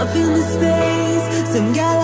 up in the space, some guy